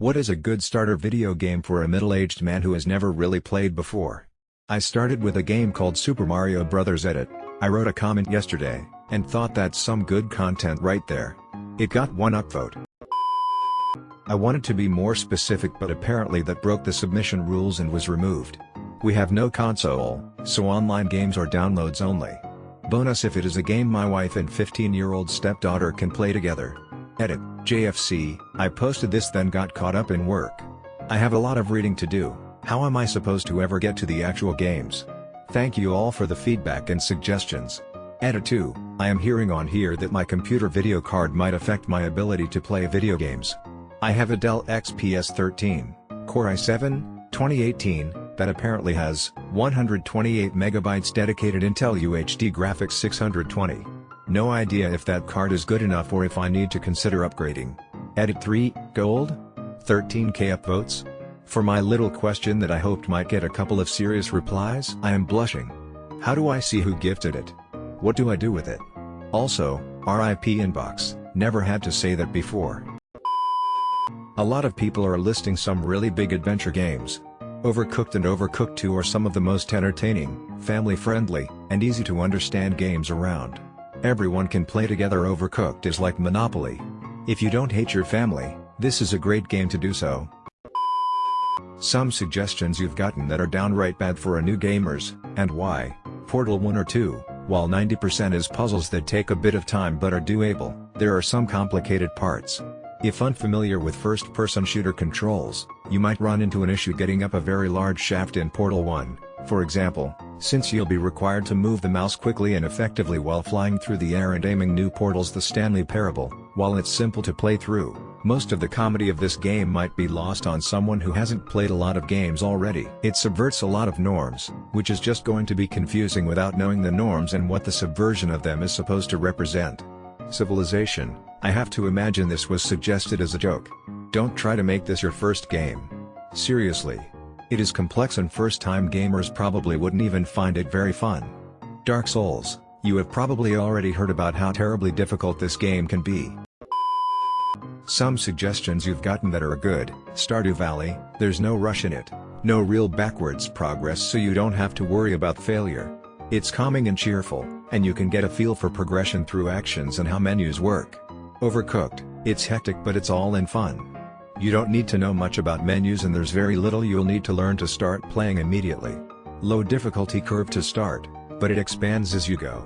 What is a good starter video game for a middle-aged man who has never really played before? I started with a game called Super Mario Bros. Edit. I wrote a comment yesterday, and thought that's some good content right there. It got one upvote. I wanted to be more specific but apparently that broke the submission rules and was removed. We have no console, so online games are downloads only. Bonus if it is a game my wife and 15-year-old stepdaughter can play together. Edit, JFC, I posted this then got caught up in work. I have a lot of reading to do, how am I supposed to ever get to the actual games? Thank you all for the feedback and suggestions. Edit 2, I am hearing on here that my computer video card might affect my ability to play video games. I have a Dell XPS 13, Core i7, 2018, that apparently has 128 megabytes dedicated Intel UHD graphics 620. No idea if that card is good enough or if I need to consider upgrading. Edit 3, Gold? 13k upvotes? For my little question that I hoped might get a couple of serious replies I am blushing. How do I see who gifted it? What do I do with it? Also, RIP inbox, never had to say that before. A lot of people are listing some really big adventure games. Overcooked and Overcooked 2 are some of the most entertaining, family-friendly, and easy to understand games around. Everyone can play together Overcooked is like Monopoly. If you don't hate your family, this is a great game to do so. Some suggestions you've gotten that are downright bad for a new gamers, and why, Portal 1 or 2, while 90% is puzzles that take a bit of time but are doable, there are some complicated parts. If unfamiliar with first-person shooter controls, you might run into an issue getting up a very large shaft in Portal 1, for example, since you'll be required to move the mouse quickly and effectively while flying through the air and aiming new portals The Stanley Parable, while it's simple to play through, most of the comedy of this game might be lost on someone who hasn't played a lot of games already. It subverts a lot of norms, which is just going to be confusing without knowing the norms and what the subversion of them is supposed to represent. Civilization, I have to imagine this was suggested as a joke. Don't try to make this your first game. Seriously. It is complex and first-time gamers probably wouldn't even find it very fun. Dark Souls, you have probably already heard about how terribly difficult this game can be. Some suggestions you've gotten that are good, Stardew Valley, there's no rush in it, no real backwards progress so you don't have to worry about failure. It's calming and cheerful, and you can get a feel for progression through actions and how menus work. Overcooked, it's hectic but it's all in fun. You don't need to know much about menus and there's very little you'll need to learn to start playing immediately. Low difficulty curve to start, but it expands as you go.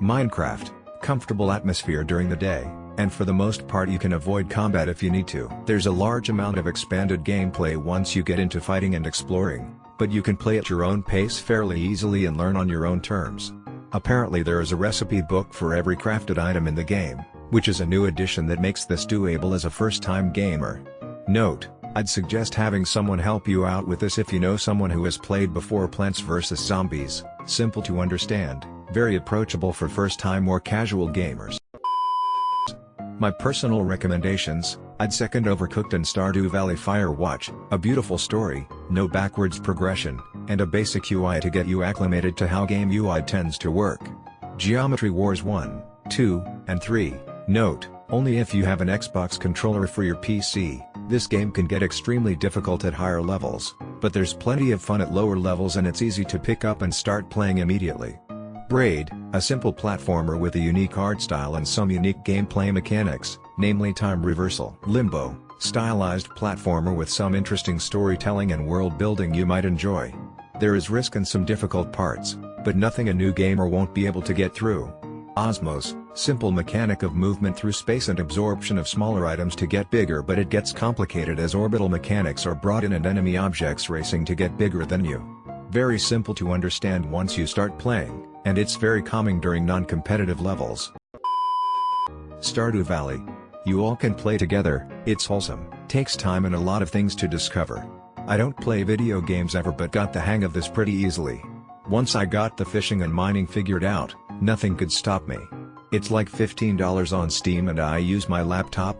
Minecraft, comfortable atmosphere during the day, and for the most part you can avoid combat if you need to. There's a large amount of expanded gameplay once you get into fighting and exploring, but you can play at your own pace fairly easily and learn on your own terms. Apparently there is a recipe book for every crafted item in the game, which is a new addition that makes this doable as a first-time gamer. Note, I'd suggest having someone help you out with this if you know someone who has played before Plants vs Zombies, simple to understand, very approachable for first-time or casual gamers. My personal recommendations, I'd second Overcooked and Stardew Valley Firewatch, a beautiful story, no backwards progression, and a basic UI to get you acclimated to how game UI tends to work. Geometry Wars 1, 2, and 3, note, only if you have an Xbox controller for your PC, this game can get extremely difficult at higher levels, but there's plenty of fun at lower levels and it's easy to pick up and start playing immediately. Braid, a simple platformer with a unique art style and some unique gameplay mechanics, namely time reversal. Limbo, stylized platformer with some interesting storytelling and world building you might enjoy. There is risk and some difficult parts, but nothing a new gamer won't be able to get through. Osmos, simple mechanic of movement through space and absorption of smaller items to get bigger but it gets complicated as orbital mechanics are brought in and enemy objects racing to get bigger than you. Very simple to understand once you start playing, and it's very calming during non-competitive levels. Stardew Valley. You all can play together, it's wholesome, takes time and a lot of things to discover. I don't play video games ever but got the hang of this pretty easily. Once I got the fishing and mining figured out, nothing could stop me. It's like $15 on Steam and I use my laptop.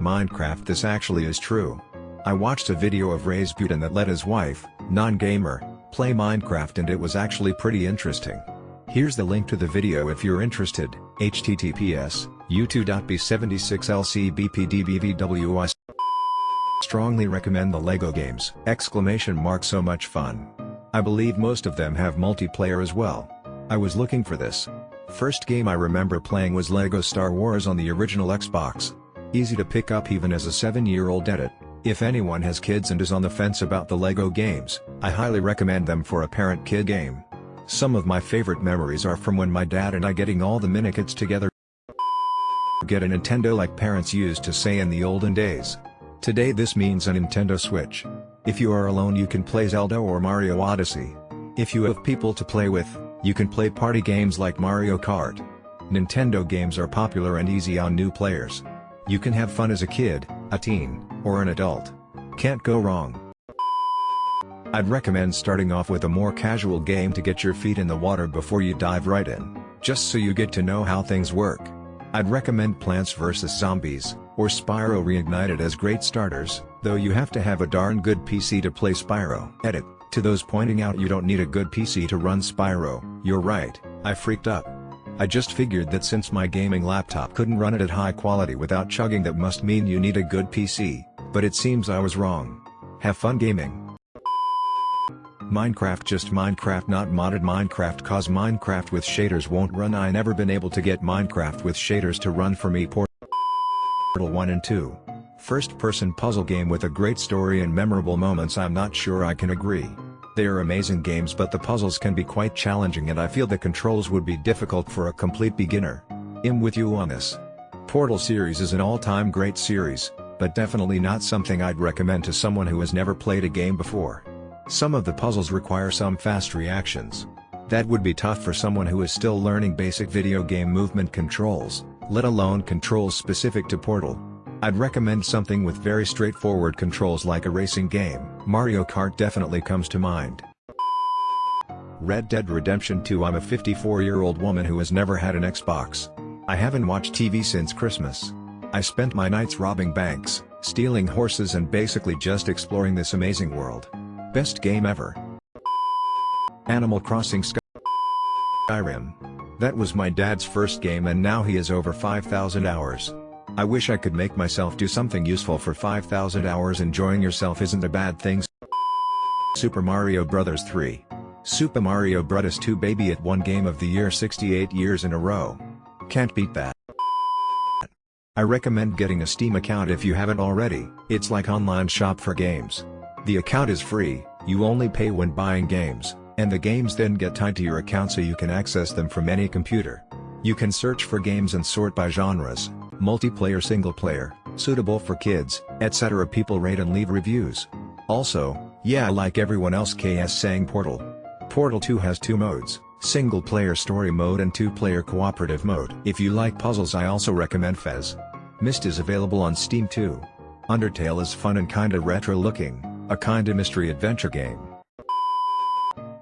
Minecraft This actually is true. I watched a video of Razputin that let his wife, non-gamer, play Minecraft and it was actually pretty interesting. Here's the link to the video if you're interested, https, u2.b76lcbpdbvws Strongly recommend the LEGO games! Exclamation mark so much fun. I believe most of them have multiplayer as well. I was looking for this. First game I remember playing was LEGO Star Wars on the original Xbox. Easy to pick up even as a 7-year-old edit. If anyone has kids and is on the fence about the LEGO games, I highly recommend them for a parent-kid game. Some of my favorite memories are from when my dad and I getting all the minikits together get a Nintendo like parents used to say in the olden days. Today this means a Nintendo Switch. If you are alone you can play Zelda or Mario Odyssey. If you have people to play with, you can play party games like Mario Kart. Nintendo games are popular and easy on new players. You can have fun as a kid, a teen, or an adult. Can't go wrong. I'd recommend starting off with a more casual game to get your feet in the water before you dive right in, just so you get to know how things work. I'd recommend Plants vs. Zombies, or Spyro Reignited as great starters, though you have to have a darn good PC to play Spyro. Edit, to those pointing out you don't need a good PC to run Spyro, you're right, I freaked up. I just figured that since my gaming laptop couldn't run it at high quality without chugging that must mean you need a good PC, but it seems I was wrong. Have fun gaming. Minecraft just Minecraft not modded Minecraft cause Minecraft with shaders won't run I never been able to get Minecraft with shaders to run for me Portal 1 and 2. First person puzzle game with a great story and memorable moments I'm not sure I can agree. They are amazing games but the puzzles can be quite challenging and I feel the controls would be difficult for a complete beginner. I'm with you on this. Portal series is an all-time great series, but definitely not something I'd recommend to someone who has never played a game before. Some of the puzzles require some fast reactions. That would be tough for someone who is still learning basic video game movement controls, let alone controls specific to Portal. I'd recommend something with very straightforward controls like a racing game, Mario Kart definitely comes to mind. Red Dead Redemption 2 I'm a 54-year-old woman who has never had an Xbox. I haven't watched TV since Christmas. I spent my nights robbing banks, stealing horses and basically just exploring this amazing world. Best game ever. Animal Crossing Skyrim. That was my dad's first game and now he has over 5,000 hours. I wish I could make myself do something useful for 5,000 hours enjoying yourself isn't a bad thing. Super Mario Bros. 3. Super Mario Bros. 2 baby at one game of the year 68 years in a row. Can't beat that. I recommend getting a Steam account if you haven't already, it's like online shop for games. The account is free, you only pay when buying games, and the games then get tied to your account so you can access them from any computer. You can search for games and sort by genres, multiplayer single player, suitable for kids, etc. People rate and leave reviews. Also, yeah like everyone else KS saying Portal. Portal 2 has two modes, single player story mode and two player cooperative mode. If you like puzzles I also recommend Fez. Myst is available on Steam too. Undertale is fun and kinda retro looking. A kinda mystery adventure game.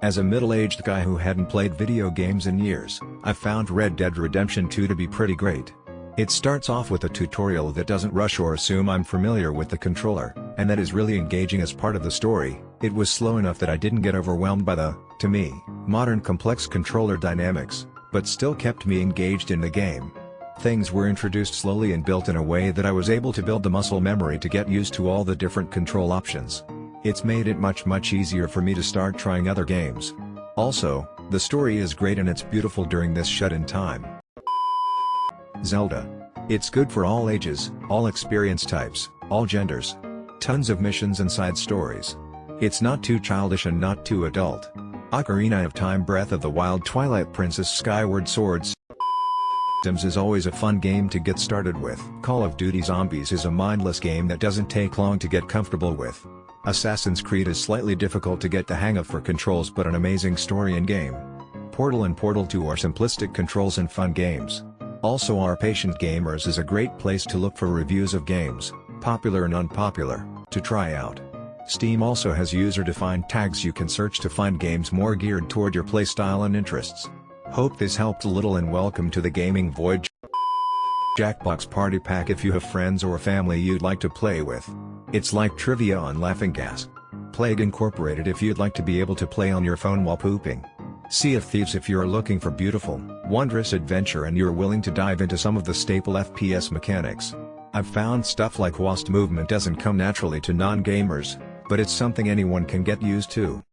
As a middle-aged guy who hadn't played video games in years, I found Red Dead Redemption 2 to be pretty great. It starts off with a tutorial that doesn't rush or assume I'm familiar with the controller, and that is really engaging as part of the story. It was slow enough that I didn't get overwhelmed by the, to me, modern complex controller dynamics, but still kept me engaged in the game. Things were introduced slowly and built in a way that I was able to build the muscle memory to get used to all the different control options. It's made it much much easier for me to start trying other games. Also, the story is great and it's beautiful during this shut-in time. Zelda. It's good for all ages, all experience types, all genders. Tons of missions and side stories. It's not too childish and not too adult. Ocarina of Time Breath of the Wild Twilight Princess Skyward Swords Sims is always a fun game to get started with. Call of Duty Zombies is a mindless game that doesn't take long to get comfortable with. Assassin's Creed is slightly difficult to get the hang of for controls but an amazing story and game. Portal and Portal 2 are simplistic controls and fun games. Also Our Patient Gamers is a great place to look for reviews of games, popular and unpopular, to try out. Steam also has user-defined tags you can search to find games more geared toward your playstyle and interests. Hope this helped a little and welcome to the Gaming Void Jackbox Party Pack if you have friends or family you'd like to play with. It's like trivia on Laughing Gas. Plague Incorporated if you'd like to be able to play on your phone while pooping. Sea of Thieves if you're looking for beautiful, wondrous adventure and you're willing to dive into some of the staple FPS mechanics. I've found stuff like WASD movement doesn't come naturally to non-gamers, but it's something anyone can get used to.